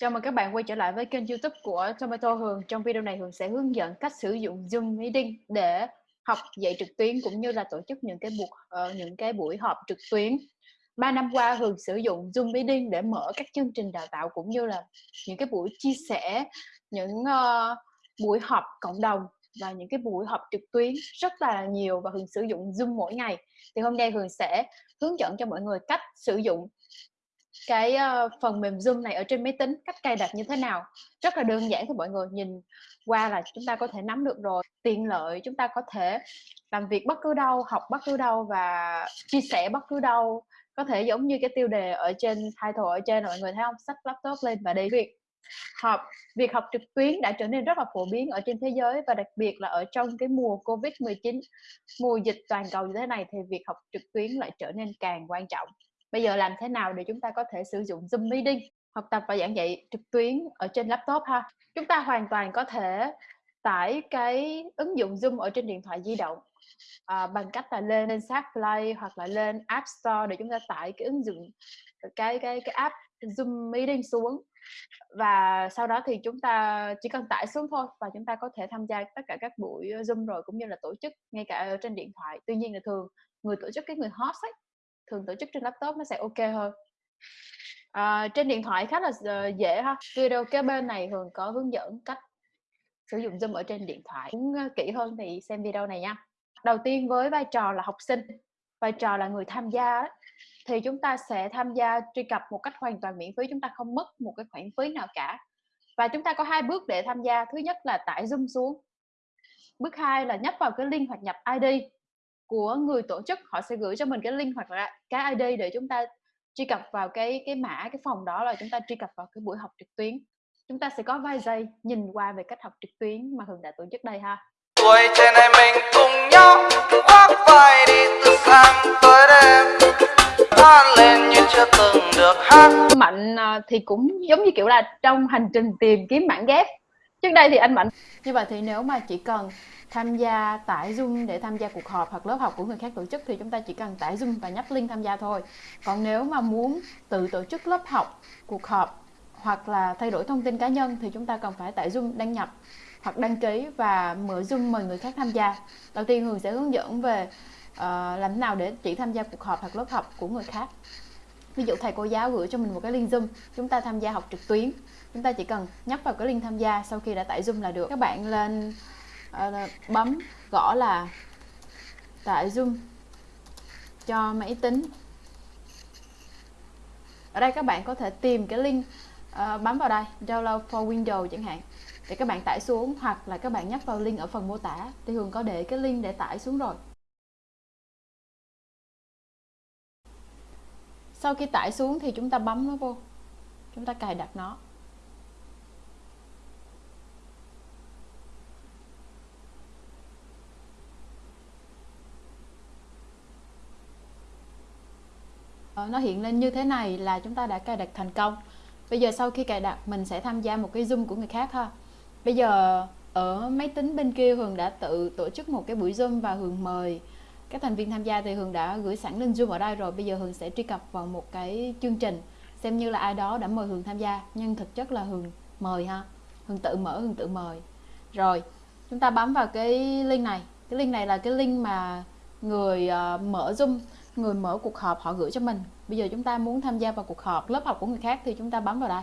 Chào mừng các bạn quay trở lại với kênh YouTube của Tomato Hường. Trong video này Hường sẽ hướng dẫn cách sử dụng Zoom Meeting để học dạy trực tuyến cũng như là tổ chức những cái buộc uh, ờ, những cái buổi họp trực tuyến. Ba năm qua Hường sử dụng Zoom Meeting để mở các chương trình đào tạo cũng như là những cái buổi chia sẻ, những uh, buổi họp cộng đồng và những cái buổi họp trực tuyến rất là nhiều và Hường sử dụng Zoom mỗi ngày. Thì hôm nay Hường sẽ hướng dẫn cho mọi người cách sử dụng cái uh, phần mềm Zoom này ở trên máy tính cách cài đặt như thế nào? Rất là đơn giản thôi mọi người nhìn qua là chúng ta có thể nắm được rồi. Tiện lợi chúng ta có thể làm việc bất cứ đâu học bất cứ đâu và chia sẻ bất cứ đâu. Có thể giống như cái tiêu đề ở trên title ở trên mọi người thấy không? Sách laptop lên và đi việc học việc học trực tuyến đã trở nên rất là phổ biến ở trên thế giới và đặc biệt là ở trong cái mùa Covid 19 mùa dịch toàn cầu như thế này thì việc học trực tuyến lại trở nên càng quan trọng bây giờ làm thế nào để chúng ta có thể sử dụng Zoom Meeting học tập và giảng dạy trực tuyến ở trên laptop ha? Chúng ta hoàn toàn có thể tải cái ứng dụng Zoom ở trên điện thoại di động à, bằng cách là lên lên sát Play hoặc là lên App Store để chúng ta tải cái ứng dụng cái cái cái app Zoom Meeting xuống. Và sau đó thì chúng ta chỉ cần tải xuống thôi và chúng ta có thể tham gia tất cả các buổi Zoom rồi cũng như là tổ chức ngay cả ở trên điện thoại. Tuy nhiên là thường người tổ chức cái người host ấy thường tổ chức trên laptop nó sẽ ok hơn. À, trên điện thoại khá là ờ, dễ ha. Video kế bên này thường có hướng dẫn cách sử dụng zoom ở trên điện thoại. Muốn ờ, kỹ hơn thì xem video này nha. Đầu tiên với vai trò là học sinh vai trò là người tham gia thì chúng ta sẽ tham gia truy cập một cách hoàn toàn miễn phí chúng ta không mất một cái khoản phí nào cả. Và chúng ta có hai bước để tham gia. Thứ nhất là tải zoom xuống. Bước hai là nhấp vào cái link hoặc nhập id của người tổ chức họ sẽ gửi cho mình cái link hoặc là cái ID để chúng ta truy cập vào cái cái mã cái phòng đó là chúng ta truy cập vào cái buổi học trực tuyến. Chúng ta sẽ có vài giây nhìn qua về cách học trực tuyến mà Hường đã tổ chức đây ha. Tuổi trẻ này mình cùng nhau khoác vai đi từ sáng tới đêm. Hát lên như chưa từng được hát. Mạnh à, thì cũng giống như kiểu là trong hành trình tìm kiếm bản ghép. Trước đây thì anh mạnh. Như vậy thì nếu mà chỉ cần tham gia tải Zoom để tham gia cuộc họp hoặc lớp học của người khác tổ chức thì chúng ta chỉ cần tải Zoom và nhấp link tham gia thôi. Còn nếu mà muốn tự tổ chức lớp học, cuộc họp hoặc là thay đổi thông tin cá nhân thì chúng ta cần phải tải Zoom đăng nhập hoặc đăng ký và mở Zoom mời người khác tham gia. Đầu tiên Hường sẽ hướng dẫn về uh, làm thế nào để chỉ tham gia cuộc họp hoặc lớp học của người khác. Ví dụ thầy cô giáo gửi cho mình một cái link Zoom, chúng ta tham gia học trực tuyến. Chúng ta chỉ cần nhấp vào cái link tham gia sau khi đã tải Zoom là được. Các bạn lên uh, bấm gõ là tải zoom cho máy tính. Ở đây các bạn có thể tìm cái link uh, bấm vào đây download for Windows chẳng hạn. Để các bạn tải xuống hoặc là các bạn nhấp vào link ở phần mô tả. Thì Hường có để cái link để tải xuống rồi. Sau khi tải xuống thì chúng ta bấm nó vô. Chúng ta cài đặt nó. Ờ, nó hiện lên như thế này là chúng ta đã cài đặt thành công. Bây giờ sau khi cài đặt mình sẽ tham gia một cái zoom của người khác ha. Bây giờ ở máy tính bên kia Hường đã tự tổ chức một cái buổi zoom và Hường mời các thành viên tham gia thì Hường đã gửi sẵn lên zoom ở đây rồi. Bây giờ Hường sẽ truy cập vào một cái chương trình xem như là ai đó đã mời Hường tham gia. Nhưng thực chất là Hường mời ha. Hường tự mở Hường tự mời. Rồi chúng ta bấm vào cái link này. Cái link này là cái link mà người uh, mở zoom người mở cuộc họp họ gửi cho mình. Bây giờ chúng ta muốn tham gia vào cuộc họp lớp học của người khác thì chúng ta bấm vào đây.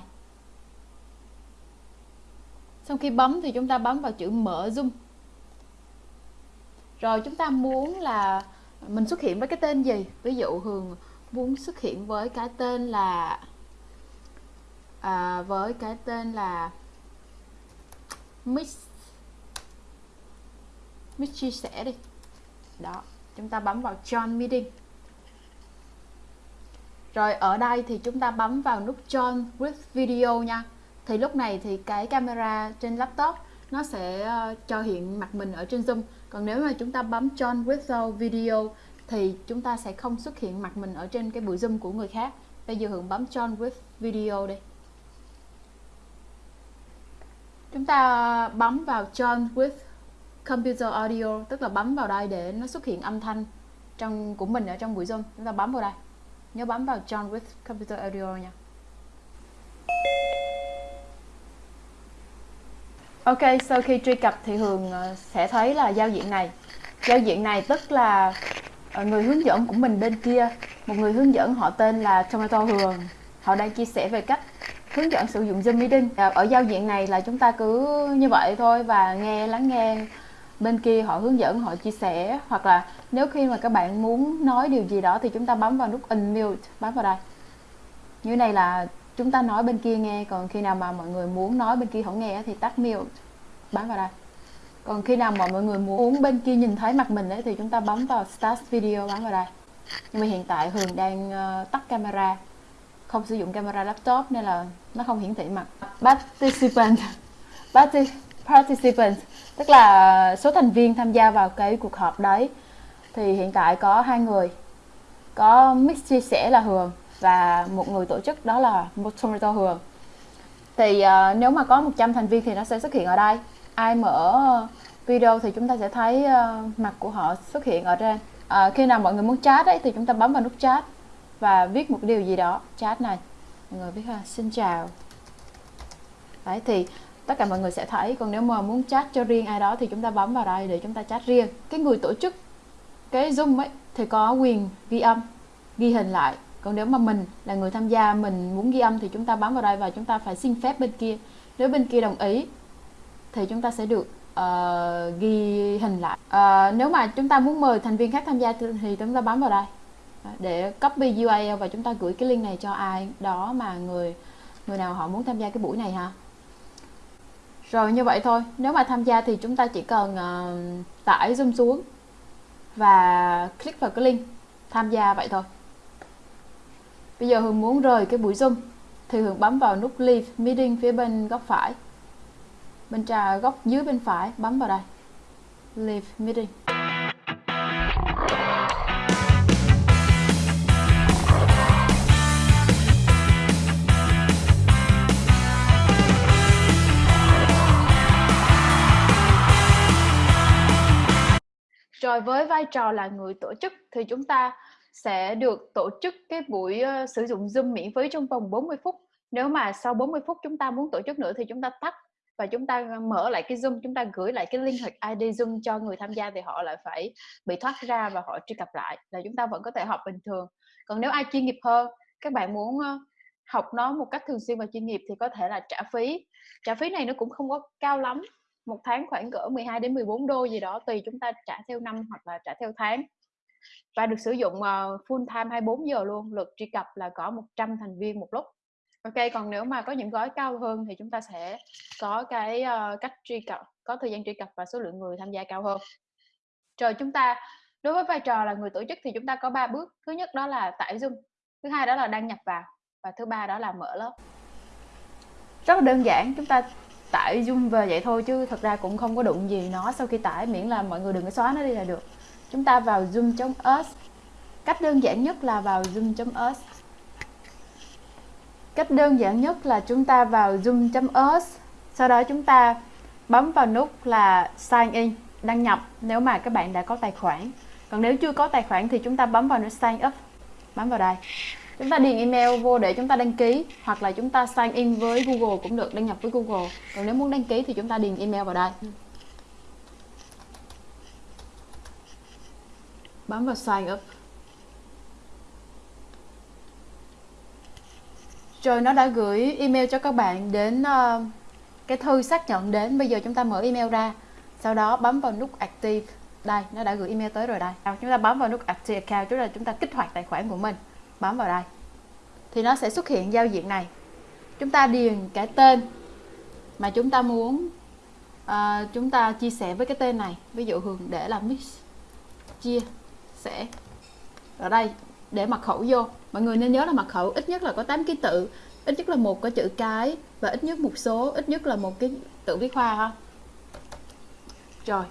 Sau khi bấm thì chúng ta bấm vào chữ mở zoom. Rồi chúng ta muốn là mình xuất hiện với cái tên gì? Ví dụ hường muốn xuất hiện với cái tên là à, với cái tên là mix mix chia sẻ đi. Đó chúng ta bấm vào join meeting rồi ở đây thì chúng ta bấm vào nút Join with Video nha. Thì lúc này thì cái camera trên laptop nó sẽ ờ, cho hiện mặt mình ở trên Zoom. Còn nếu mà chúng ta bấm Join with Video thì chúng ta sẽ không xuất hiện mặt mình ở trên cái buổi Zoom của người khác. Bây giờ Hường bấm Join with Video đi. Chúng ta bấm vào Join with Computer Audio, tức là bấm vào đây để nó xuất hiện âm thanh trong của mình ở trong buổi Zoom. Chúng ta bấm vào đây nhớ bấm vào John with Computer Audio nha Ok, sau khi truy cập thì Hường ờ, sẽ thấy là giao diện này. Giao diện này tức là ờ, người hướng dẫn của mình bên kia, một người hướng dẫn họ tên là Tomato Hường. Họ đang chia sẻ về cách hướng dẫn sử dụng Zoom Meeting. Ờ, ở giao diện này là chúng ta cứ như vậy thôi và nghe lắng nghe bên kia họ hướng dẫn, họ chia sẻ hoặc là nếu khi mà các bạn muốn nói điều gì đó thì chúng ta bấm vào nút unmute, bấm vào đây. Như này là chúng ta nói bên kia nghe còn khi nào mà mọi người muốn nói bên kia không nghe thì tắt mute bấm vào đây. Còn khi nào mà mọi người muốn bên kia nhìn thấy mặt mình ấy thì chúng ta bấm vào start video bấm vào đây. Nhưng mà hiện tại Hường đang uh, tắt camera không sử dụng camera laptop nên là nó không hiển thị mặt. Participant participant tức là số thành viên tham gia vào cái cuộc họp đấy. Thì hiện tại có hai người. Có mix chia sẻ là Hường và một người tổ chức đó là Moderator Tomato Hường. Thì uh, nếu mà có 100 thành viên thì nó sẽ xuất hiện ở đây. Ai mở video thì chúng ta sẽ thấy uh, mặt của họ xuất hiện ở trên. Uh, khi nào mọi người muốn chat ấy thì chúng ta bấm vào nút chat và viết một điều gì đó. Chat này. Mọi người viết ha xin chào. Đấy thì tất cả mọi người sẽ thấy còn nếu mà muốn chat cho riêng ai đó thì chúng ta bấm vào đây để chúng ta chat riêng. Cái người tổ chức cái zoom ấy thì có quyền ghi âm ghi hình lại. Còn nếu mà mình là người tham gia mình muốn ghi âm thì chúng ta bấm vào đây và chúng ta phải xin phép bên kia. Nếu bên kia đồng ý thì chúng ta sẽ được uh, ghi hình lại. Uh, nếu mà chúng ta muốn mời thành viên khác tham gia thì chúng ta bấm vào đây ờ, để copy URL và chúng ta gửi cái link này cho ai đó mà người người nào họ muốn tham gia cái buổi này ha rồi như vậy thôi nếu mà tham gia thì chúng ta chỉ cần uh, tải zoom xuống và click vào cái link tham gia vậy thôi Bây giờ Hường muốn rời cái buổi Zoom thì Hường bấm vào nút Leave Meeting phía bên góc phải. Bên trà góc dưới bên phải bấm vào đây. Leave Meeting. Rồi với vai trò là người tổ chức thì chúng ta sẽ được tổ chức cái buổi uh, sử dụng Zoom miễn phí trong vòng 40 phút. Nếu mà sau 40 phút chúng ta muốn tổ chức nữa thì chúng ta tắt và chúng ta ờ, mở lại cái Zoom, chúng ta gửi lại cái link hoặc ID Zoom cho người tham gia thì họ lại phải bị thoát ra và họ truy cập lại là chúng ta vẫn có thể học bình thường. Còn nếu ai chuyên nghiệp hơn, các bạn muốn uh, học nó một cách thường xuyên và chuyên nghiệp thì có thể là trả phí. Trả phí này nó cũng không có cao lắm, một tháng khoảng cỡ 12 đến 14 đô gì đó tùy chúng ta trả theo năm hoặc là trả theo tháng. Và được sử dụng uh, full time 24 giờ luôn lượt truy cập là có 100 thành viên một lúc. Ok còn nếu mà có những gói cao hơn thì chúng ta sẽ có cái uh, cách truy cập có thời gian truy cập và số lượng người tham gia cao hơn. Rồi chúng ta đối với vai trò là người tổ chức thì chúng ta có ba bước. Thứ nhất đó là tải zoom thứ hai đó là đăng nhập vào và thứ ba đó là mở lớp. Rất là đơn giản chúng ta tải zoom về vậy thôi chứ thật ra cũng không có đụng gì nó. Sau khi tải miễn là mọi người đừng có xóa nó đi là được. Chúng ta vào zoom.us cách đơn giản nhất là vào zoom.us cách đơn giản nhất là chúng ta vào zoom.us sau đó chúng ta bấm vào nút là sign in, đăng nhập nếu mà các bạn đã có tài khoản. Còn nếu chưa có tài khoản thì chúng ta bấm vào nút sign up. Bấm vào đây chúng ta điền email vô để chúng ta đăng ký hoặc là chúng ta sign in với Google cũng được đăng nhập với Google. Còn nếu muốn đăng ký thì chúng ta điền email vào đây. Bấm vào sign up. Rồi nó đã gửi email cho các bạn đến uh, cái thư xác nhận đến. Bây giờ chúng ta mở email ra. Sau đó bấm vào nút active. Đây nó đã gửi email tới rồi đây. Chúng ta bấm vào nút active account tức là chúng ta kích hoạt tài khoản của mình bấm vào đây thì nó sẽ xuất hiện giao diện này. Chúng ta điền cái tên mà chúng ta muốn uh, chúng ta chia sẻ với cái tên này. Ví dụ hường để là mix chia sẽ ở đây để mật khẩu vô. Mọi người nên nhớ là mật khẩu ít nhất là có 8 ký tự ít nhất là một có chữ cái và ít nhất một số ít nhất là một cái tự viết hoa ha. Rồi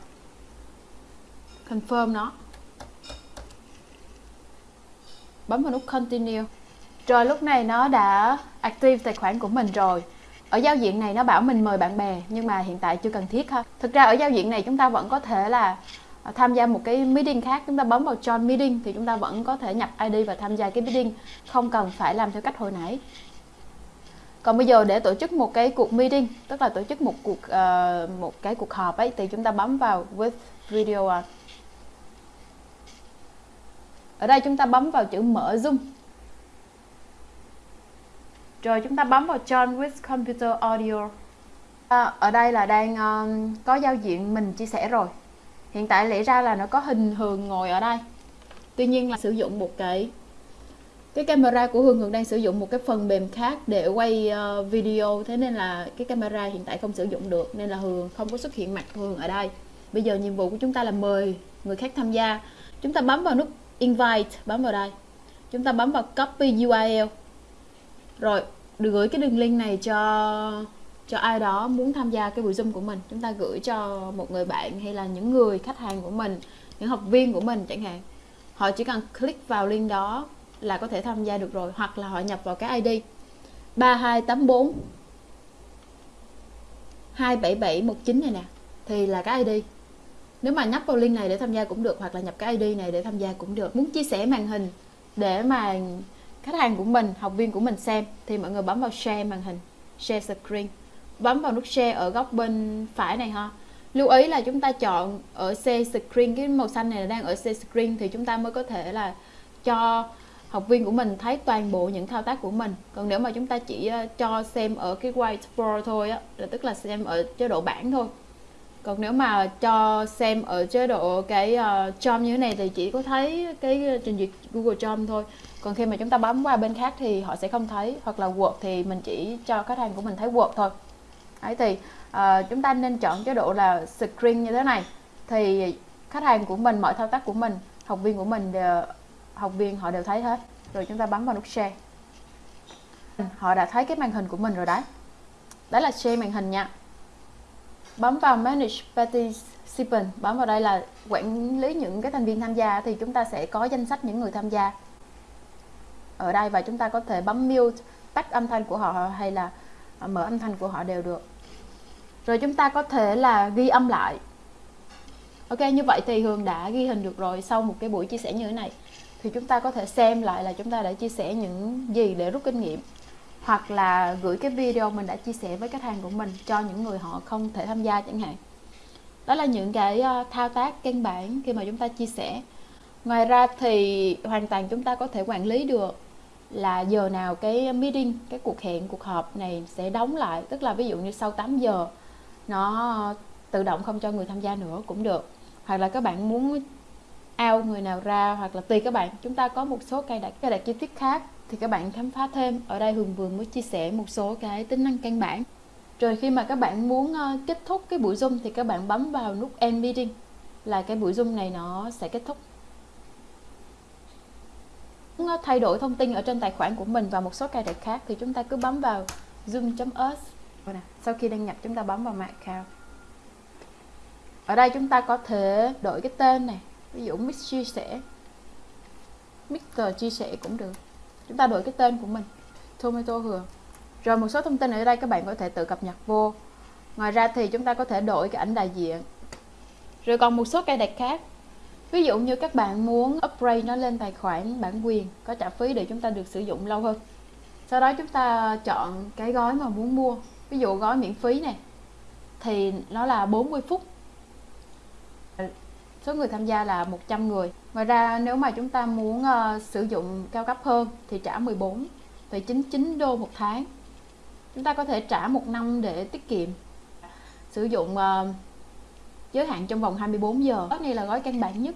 confirm nó bấm vào nút continue. Rồi lúc này nó đã active tài khoản của mình rồi. Ở giao diện này nó bảo mình mời bạn bè nhưng mà hiện tại chưa cần thiết ha. Thực ra ở giao diện này chúng ta vẫn có thể là à, tham gia một cái meeting khác. Chúng ta bấm vào join meeting thì chúng ta vẫn có thể nhập ID và tham gia cái meeting. Không cần phải làm theo cách hồi nãy. Còn bây giờ để tổ chức một cái cuộc meeting tức là tổ chức một cuộc uh, một cái cuộc họp ấy thì chúng ta bấm vào with video on ở đây chúng ta bấm vào chữ mở zoom. Rồi chúng ta bấm vào join with computer audio. À, ở đây là đang um, có giao diện mình chia sẻ rồi. Hiện tại lẽ ra là nó có hình hường ngồi ở đây. Tuy nhiên là sử dụng một cái cái camera của Hương Hường đang sử dụng một cái phần mềm khác để quay uh, video. Thế nên là cái camera hiện tại không sử dụng được nên là Hường không có xuất hiện mặt Hường ở đây. Bây giờ nhiệm vụ của chúng ta là mời người khác tham gia. Chúng ta bấm vào nút invite, bấm vào đây. Chúng ta bấm vào copy URL rồi, được gửi cái đường link này cho cho ai đó muốn tham gia cái buổi zoom của mình. Chúng ta gửi cho một người bạn hay là những người khách hàng của mình, những học viên của mình chẳng hạn. Họ chỉ cần click vào link đó là có thể tham gia được rồi, hoặc là họ nhập vào cái ID 3284 27719 này nè. Thì là cái ID nếu mà nhấp vào link này để tham gia cũng được, hoặc là nhập cái ID này để tham gia cũng được. Muốn chia sẻ màn hình để mà khách hàng của mình, học viên của mình xem, thì mọi người bấm vào share màn hình, share screen. Bấm vào nút share ở góc bên phải này ha. Lưu ý là chúng ta chọn ở share screen, cái màu xanh này là đang ở share screen, thì chúng ta mới có thể là cho học viên của mình thấy toàn bộ những thao tác của mình. Còn nếu mà chúng ta chỉ ờ, cho xem ở cái whiteboard thôi á, là tức là xem ở chế độ bảng thôi còn nếu mà cho xem ở chế độ cái ờ, uh, Chrome như thế này thì chỉ có thấy cái ờ, trình duyệt Google Chrome thôi. Còn khi mà chúng ta bấm qua bên khác thì họ sẽ không thấy. Hoặc là Word thì mình chỉ cho khách hàng của mình thấy Word thôi. Đấy thì uh, chúng ta nên chọn chế độ là screen như thế này. Thì khách hàng của mình mọi thao tác của mình học viên của mình đều, học viên họ đều thấy hết. Rồi chúng ta bấm vào nút share. Họ đã thấy cái màn hình của mình rồi đấy. Đó là share màn hình nha bấm vào manage Participants, bấm vào đây là quản lý những cái thành viên tham gia thì chúng ta sẽ có danh sách những người tham gia. Ở đây và chúng ta có thể bấm mute tắt âm thanh của họ hay là à, mở âm thanh của họ đều được. Rồi chúng ta có thể là ghi âm lại. Ok như vậy thì hường đã ghi hình được rồi sau một cái buổi chia sẻ như thế này. Thì chúng ta có thể xem lại là chúng ta đã chia sẻ những gì để rút kinh nghiệm hoặc là gửi cái video mình đã chia sẻ với khách hàng của mình cho những người họ không thể tham gia chẳng hạn. Đó là những cái ờ, thao tác căn bản khi mà chúng ta chia sẻ. Ngoài ra thì hoàn toàn chúng ta có thể quản lý được là giờ nào cái meeting, cái cuộc hẹn, cuộc họp này sẽ đóng lại. Tức là ví dụ như sau 8 giờ, nó tự động không cho người tham gia nữa cũng được. Hoặc là các bạn muốn out người nào ra hoặc là tùy các bạn. Chúng ta có một số cài đặt cài đặt chi tiết khác thì các bạn khám phá thêm. Ở đây Hường vừa mới chia sẻ một số cái tính năng căn bản. Rồi khi mà các bạn muốn ờ, kết thúc cái buổi zoom thì các bạn bấm vào nút end meeting là cái buổi zoom này nó sẽ kết thúc. Muốn ờ, thay đổi thông tin ở trên tài khoản của mình và một số cài đặt khác thì chúng ta cứ bấm vào zoom.us sau khi đăng nhập chúng ta bấm vào mạng account. Ở đây chúng ta có thể đổi cái tên này ví dụ mix chia sẻ Mr chia sẻ cũng được. Chúng ta đổi cái tên của mình. Tomato hường rồi một số thông tin ở đây các bạn có thể tự cập nhật vô. Ngoài ra thì chúng ta có thể đổi cái ảnh đại diện. Rồi còn một số cài đặt khác. Ví dụ như các bạn muốn upgrade nó lên tài khoản bản quyền, có trả phí để chúng ta được sử dụng lâu hơn. Sau đó chúng ta chọn cái gói mà muốn mua. Ví dụ gói miễn phí này, thì nó là 40 phút số người tham gia là 100 người. Ngoài ra nếu mà chúng ta muốn uh, sử dụng cao cấp hơn thì trả 14,99 đô một tháng. Chúng ta có thể trả một năm để tiết kiệm. Sử dụng uh, giới hạn trong vòng 24 giờ. Gói này là gói căn bản nhất.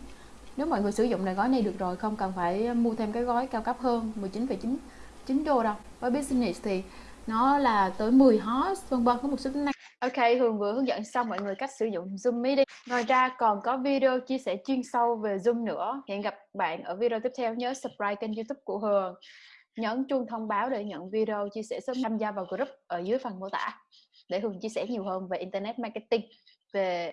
Nếu mọi người sử dụng này gói này được rồi không cần phải mua thêm cái gói cao cấp hơn 19,9 đô đâu. Với business thì nó là tới 10 host vân vân có một số tính năng Ok, Hường vừa hướng dẫn xong mọi người cách sử dụng Zoom Meeting. Ngoài ra còn có video chia sẻ chuyên sâu về Zoom nữa. Hẹn gặp bạn ở video tiếp theo. Nhớ subscribe kênh YouTube của Hường. Nhấn chuông thông báo để nhận video chia sẻ sớm tham gia vào group ở dưới phần mô tả để Hường chia sẻ nhiều hơn về Internet Marketing, về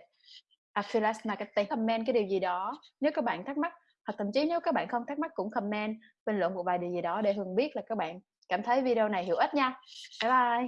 Affiliate Marketing. Comment cái điều gì đó nếu các bạn thắc mắc hoặc thậm chí nếu các bạn không thắc mắc cũng comment bình luận một vài điều gì đó để Hường biết là các bạn cảm thấy video này hữu ích nha. Bye bye!